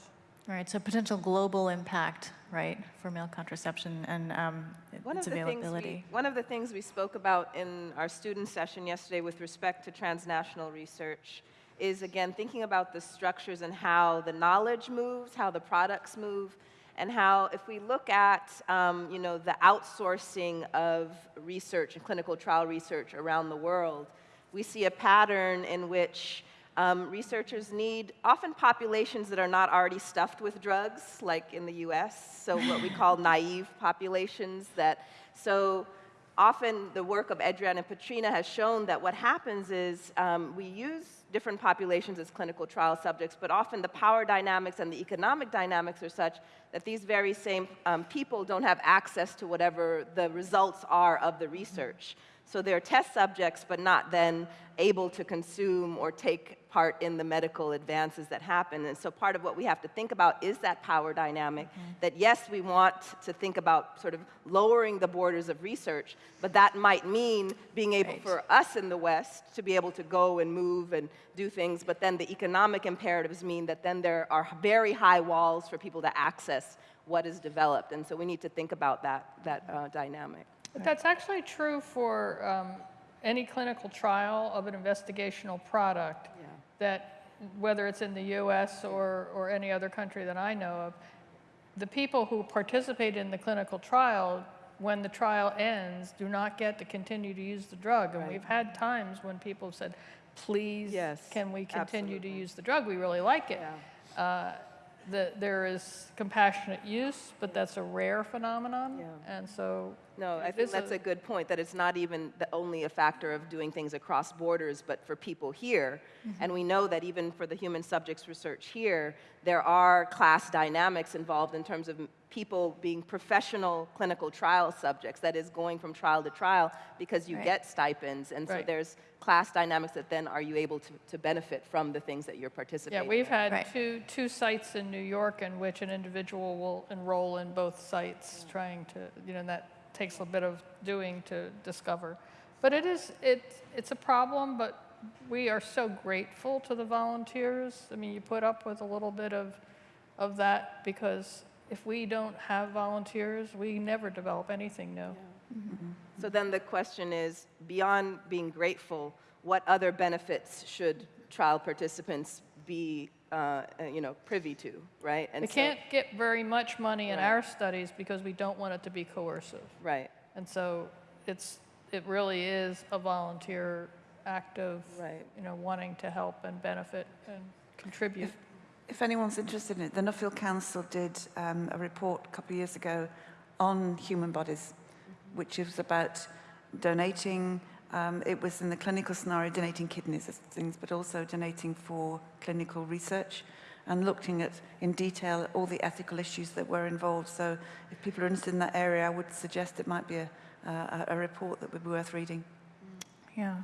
All right, so potential global impact, right, for male contraception and um, One its of, the things availability. we, one of the things we spoke about in our student session yesterday with respect to transnational research is, again, thinking about the structures and how the knowledge moves, how the products move, and how if we look at, um, you know, the outsourcing of research and clinical trial research around the world, we see a pattern in which um, researchers need often populations that are not already stuffed with drugs, like in the US, so what we call naive populations that, so often the work of Adriana Petryna has shown that what happens is um, we use different populations as clinical trial subjects, but often the power dynamics and the economic dynamics are such that these very same um, people don't have access to whatever the results are of the research. So they're test subjects, but not then able to consume or take part in the medical advances that happen. And so part of what we have to think about is that power dynamic, that yes, we want to think about sort of lowering the borders of research, but that might mean being able Right. for us in the West to be able to go and move and do things, but then the economic imperatives mean that then there are very high walls for people to access what is developed. And so we need to think about that, that uh, dynamic. But that's actually true for um, any clinical trial of an investigational product Yeah. that, whether it's in the US or, or any other country that I know of, the people who participate in the clinical trial, when the trial ends, do not get to continue to use the drug. And Right. we've had times when people have said, please, Yes, can we continue to use the drug? We really like it. Yeah. Uh, the, there is compassionate use, but that's a rare phenomenon. Yeah. And so No, I think that's a good point, that it's not even the, only a factor of doing things across borders, but for people here. Mm-hmm. And we know that even for the human subjects research here, there are class dynamics involved in terms of people being professional clinical trial subjects, that is going from trial to trial because you Right. get stipends. And so Right. there's class dynamics that then are you able to, to benefit from the things that you're participating in? Yeah, we've in. had Right. two, two sites in New York in which an individual will enroll in both sites, mm. trying to, you know, that takes a bit of doing to discover. But it is, it, it's a problem, but we are so grateful to the volunteers. I mean, you put up with a little bit of, of that because if we don't have volunteers, we never develop anything new. Mm-hmm. So then the question is, beyond being grateful, what other benefits should trial participants be, uh, you know, privy to, right? And They so- can't get very much money in Right. our studies because we don't want it to be coercive. Right, And so it's, it really is a volunteer act of, Right. you know, wanting to help and benefit and contribute. If anyone's interested in it, the Nuffield Council did um, a report a couple of years ago on human bodies, which was about donating. Um, it was in the clinical scenario, donating kidneys and things, but also donating for clinical research and looking at in detail all the ethical issues that were involved. So if people are interested in that area, I would suggest it might be a, a, a report that would be worth reading. Yeah.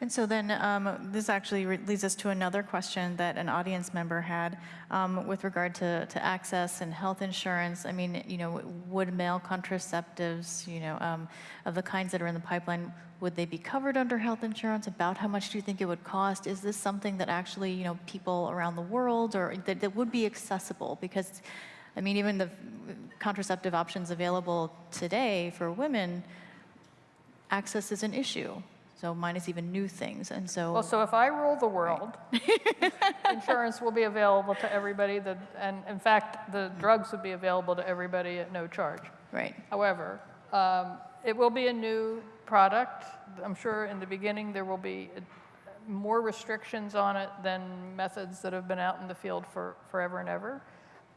And so then um, this actually leads us to another question that an audience member had um, with regard to, to access and health insurance. I mean, you know, would male contraceptives, you know, um, of the kinds that are in the pipeline, would they be covered under health insurance? About how much do you think it would cost? Is this something that actually, you know, people around the world or that, that would be accessible? Because, I mean, even the contraceptive options available today for women, access is an issue. So mine is even new things, and so. Well, so if I rule the world, insurance will be available to everybody, that, and in fact, the drugs would be available to everybody at no charge. Right, However, um, it will be a new product. I'm sure in the beginning there will be uh, more restrictions on it than methods that have been out in the field for forever and ever.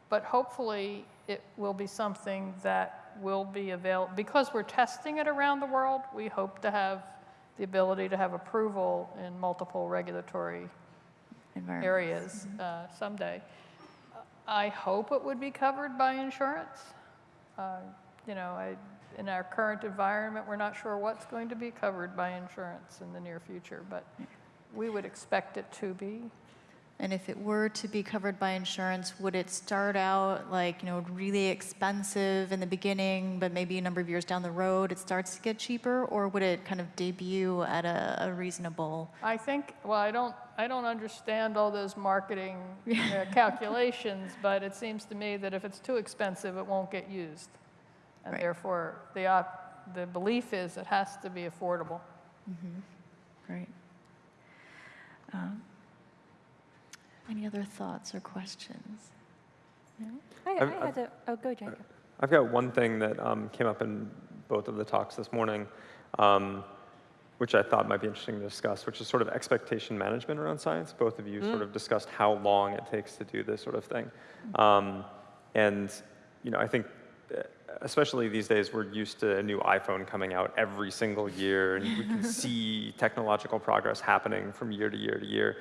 But hopefully, it will be something that will be available. Because we're testing it around the world, we hope to have the ability to have approval in multiple regulatory areas uh, someday. I hope it would be covered by insurance. Uh, You know, I, in our current environment, we're not sure what's going to be covered by insurance in the near future, but we would expect it to be. And if it were to be covered by insurance, would it start out like, you know, really expensive in the beginning, but maybe a number of years down the road it starts to get cheaper? Or would it kind of debut at a, a reasonable? I think, well, I don't, I don't understand all those marketing uh, calculations, but it seems to me that if it's too expensive, it won't get used. And Right. therefore, the, op- the belief is it has to be affordable. Great. Um, Any other thoughts or questions? I, I've- I had a, oh, go Jacob. I've got one thing that um, came up in both of the talks this morning, um, which I thought might be interesting to discuss, which is sort of expectation management around science. Both of you sort of discussed how long it takes to do this sort of thing. Um, and, you know, I think uh, especially these days, we're used to a new iPhone coming out every single year, and we can see technological progress happening from year to year to year.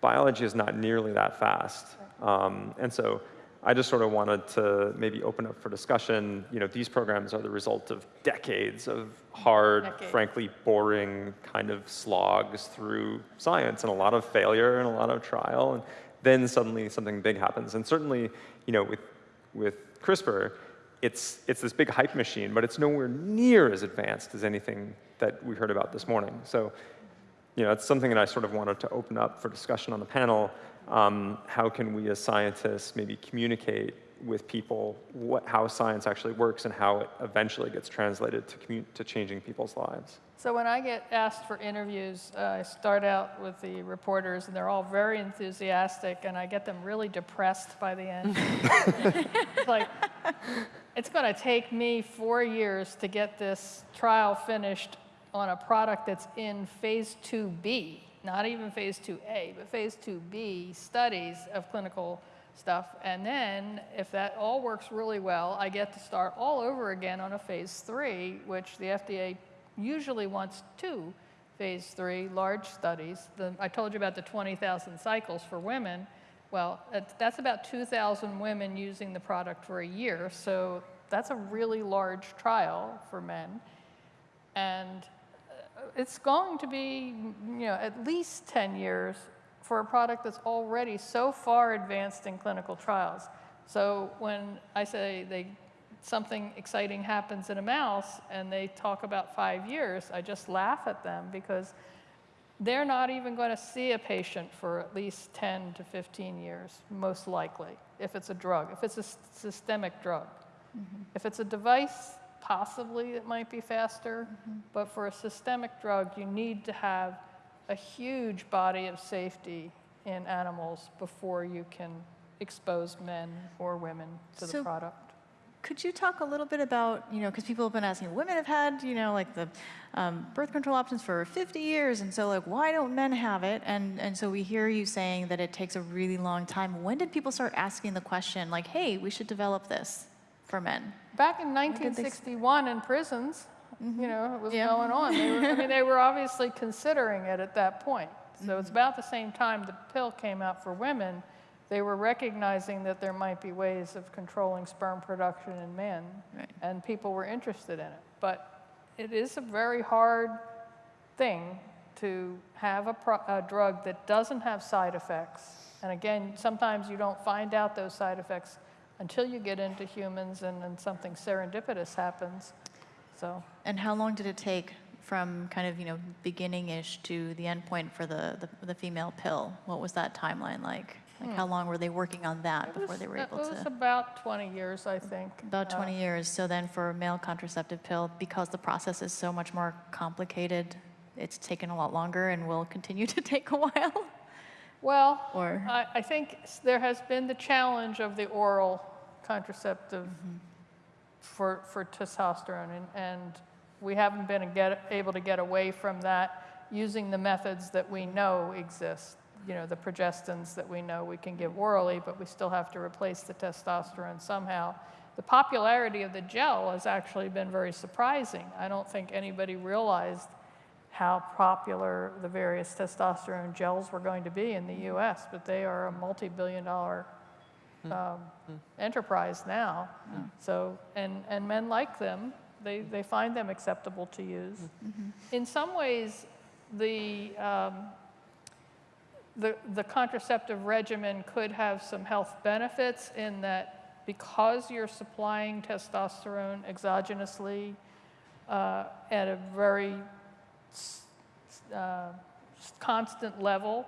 Biology is not nearly that fast. Um, and so I just sort of wanted to maybe open up for discussion. You know, these programs are the result of decades of hard, frankly, boring kind of slogs through science and a lot of failure and a lot of trial. And then suddenly something big happens. And certainly, you know, with, with CRISPR, it's, it's this big hype machine, but it's nowhere near as advanced as anything that we heard about this morning. So, you know, it's something that I sort of wanted to open up for discussion on the panel. Um, how can we as scientists maybe communicate with people what, how science actually works and how it eventually gets translated to, to changing people's lives? So when I get asked for interviews, uh, I start out with the reporters, and they're all very enthusiastic, and I get them really depressed by the end. it's like, it's going to take me four years to get this trial finished on a product that's in phase 2B, not even phase 2A, but phase 2B studies of clinical stuff. And then, if that all works really well, I get to start all over again on a phase 3, which the FDA usually wants two phase 3 large studies. The, I told you about the 20,000 cycles for women. Well, that's- about 2,000 women using the product for a year, so that's a really large trial for men. And it's going to be, you know, at least 10 years for a product that's already so far advanced in clinical trials. So when I say they, something exciting happens in a mouse and they talk about five years, I just laugh at them because they're not even going to see a patient for at least 10 to 15 years, most likely, if it's a drug, if it's a systemic drug. Mm-hmm. If it's a device, possibly it might be faster, but for a systemic drug, you need to have a huge body of safety in animals before you can expose men or women to the product. Could you talk a little bit about, you know, because people have been asking, women have had, you know, like the um, birth control options for 50 years, and so like, why don't men have it? And and so we hear you saying that it takes a really long time. When did people start asking the question, like, hey, we should develop this for men? Back in did they s- 1961 in prisons, you mm-hmm. know, it was Yeah. going on. They were, I mean, they were obviously considering it at that point. So it's mm-hmm. about the same time the pill came out for women. They were recognizing that there might be ways of controlling sperm production in men, Right. and people were interested in it. But it is a very hard thing to have a, pro- a drug that doesn't have side effects. And again, sometimes you don't find out those side effects until you get into humans and then something serendipitous happens. So, And how long did it take from kind of, you know, beginning-ish to the end point for the, the, the female pill? What was that timeline like? Like, how long were they working on that it before was, they were able it able was to? about 20 years, I think. About Uh, 20 years. So then for a male contraceptive pill, because the process is so much more complicated, it's taken a lot longer and will continue to take a while? Well, Or- I, I think there has been the challenge of the oral contraceptive mm-hmm. for, for testosterone, and, and we haven't been a get, able to get away from that using the methods that we know exist. You know, the progestins that we know we can give orally, but we still have to replace the testosterone somehow. The popularity of the gel has actually been very surprising. I don't think anybody realized how popular the various testosterone gels were going to be in the mm-hmm. US, but they are a multi billion dollar um, enterprise now. So, and, and men like them, they, they find them acceptable to use. In some ways, the, um, the, the contraceptive regimen could have some health benefits in that because you're supplying testosterone exogenously uh, at a very uh, constant level,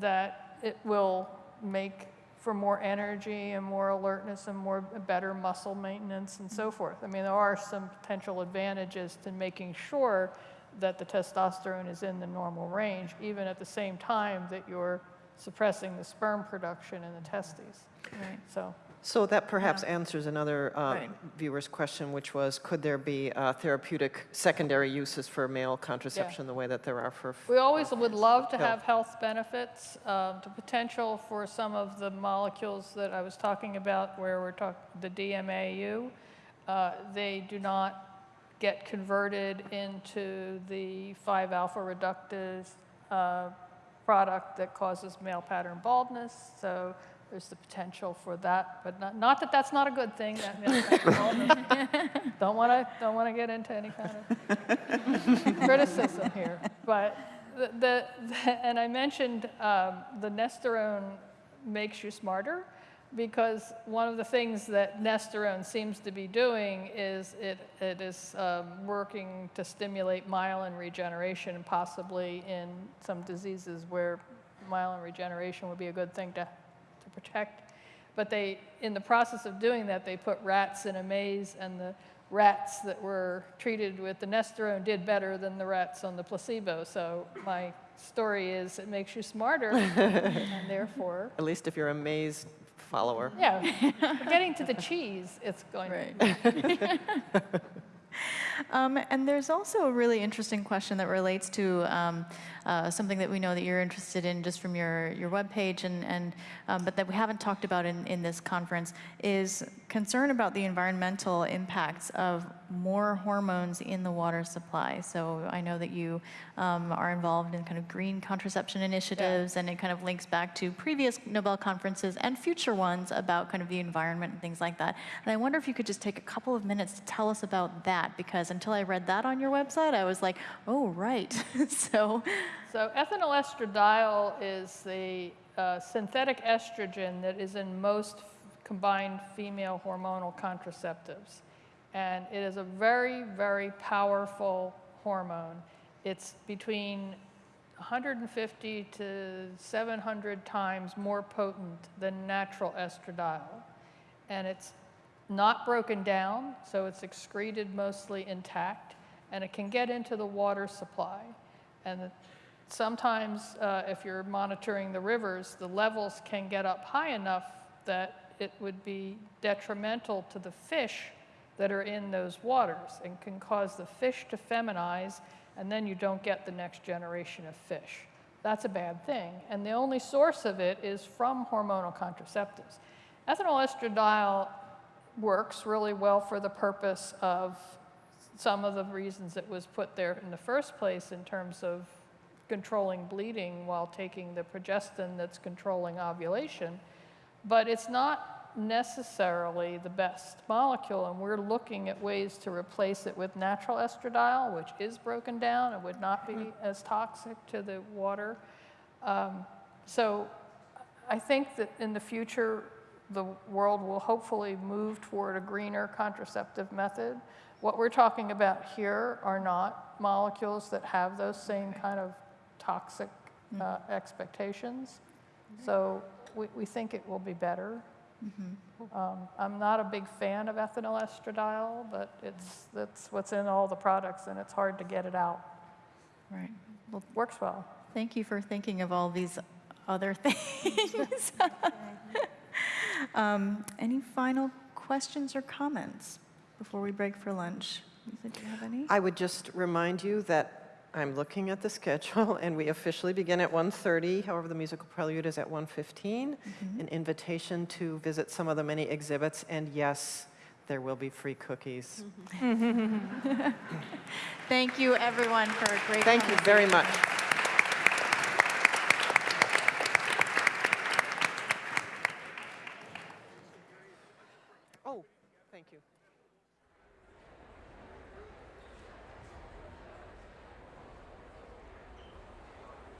that it will make for more energy and more alertness and more better muscle maintenance and so forth. I mean, there are some potential advantages to making sure that the testosterone is in the normal range, even at the same time that you're suppressing the sperm production in the testes. Right. So, So that perhaps answers another uh, Right. viewer's question, which was, could there be uh, therapeutic secondary uses for male contraception the way that there are for? We always would love to Pill. have health benefits. Um, The potential for some of the molecules that I was talking about, where we're talking, the DMAU, uh, they do not get converted into the 5-alpha reductase uh, product that causes male pattern baldness. So there's the potential for that, but not, not that that's not a good thing. That don't want to don't want to get into any kind of criticism here, but the, the, the and I mentioned um, the Nestorone makes you smarter because one of the things that Nestorone seems to be doing is it, it is um, working to stimulate myelin regeneration possibly in some diseases where myelin regeneration would be a good thing to, to protect. But they, in the process of doing that, they put rats in a maze and the rats that were treated with the Nestorone did better than the rats on the placebo. So my story is it makes you smarter and therefore At least if you're a maze follower. yeah, getting to the cheese, it's going Right. to Um, and there's also a really interesting question that relates to um, uh, something that we know that you're interested in just from your, your webpage, and, and, um, but that we haven't talked about in, in this conference, is concern about the environmental impacts of more hormones in the water supply. So I know that you um, are involved in kind of green contraception initiatives, and it kind of links back to previous Nobel conferences and future ones about kind of the environment and things like that. And I wonder if you could just take a couple of minutes to tell us about that, because until I read that on your website, I was like, oh, right. so, So ethinyl estradiol is the uh, synthetic estrogen that is in most combined female hormonal contraceptives. And it is a very, very powerful hormone. It's between 150 to 700 times more potent than natural estradiol. And it's not broken down, so it's excreted mostly intact, and it can get into the water supply. And sometimes, uh, if you're monitoring the rivers, the levels can get up high enough that it would be detrimental to the fish that are in those waters and can cause the fish to feminize, and then you don't get the next generation of fish. That's a bad thing. And the only source of it is from hormonal contraceptives. Ethinyl estradiol works really well for the purpose of some of the reasons it was put there in the first place in terms of controlling bleeding while taking the progestin that's controlling ovulation. But it's not necessarily the best molecule, and we're looking at ways to replace it with natural estradiol, which is broken down and would not be as toxic to the water. Um, so I think that in the future, the world will hopefully move toward a greener contraceptive method. What we're talking about here are not molecules that have those same kind of toxic uh, expectations. So we, we think it will be better. Um, I'm not a big fan of ethinyl estradiol, but it's, that's what's in all the products and it's hard to get it out. right. Well, Works well. thank you for thinking of all these other things. um, any final questions or comments before we break for lunch? Lisa, do you have any? I would just remind you that I'm looking at the schedule, and we officially begin at 1:30. However, the musical prelude is at 1:15. Mm-hmm. An invitation to visit some of the many exhibits, and yes, there will be free cookies. Mm-hmm. Thank you, everyone, for a great Thank you very much.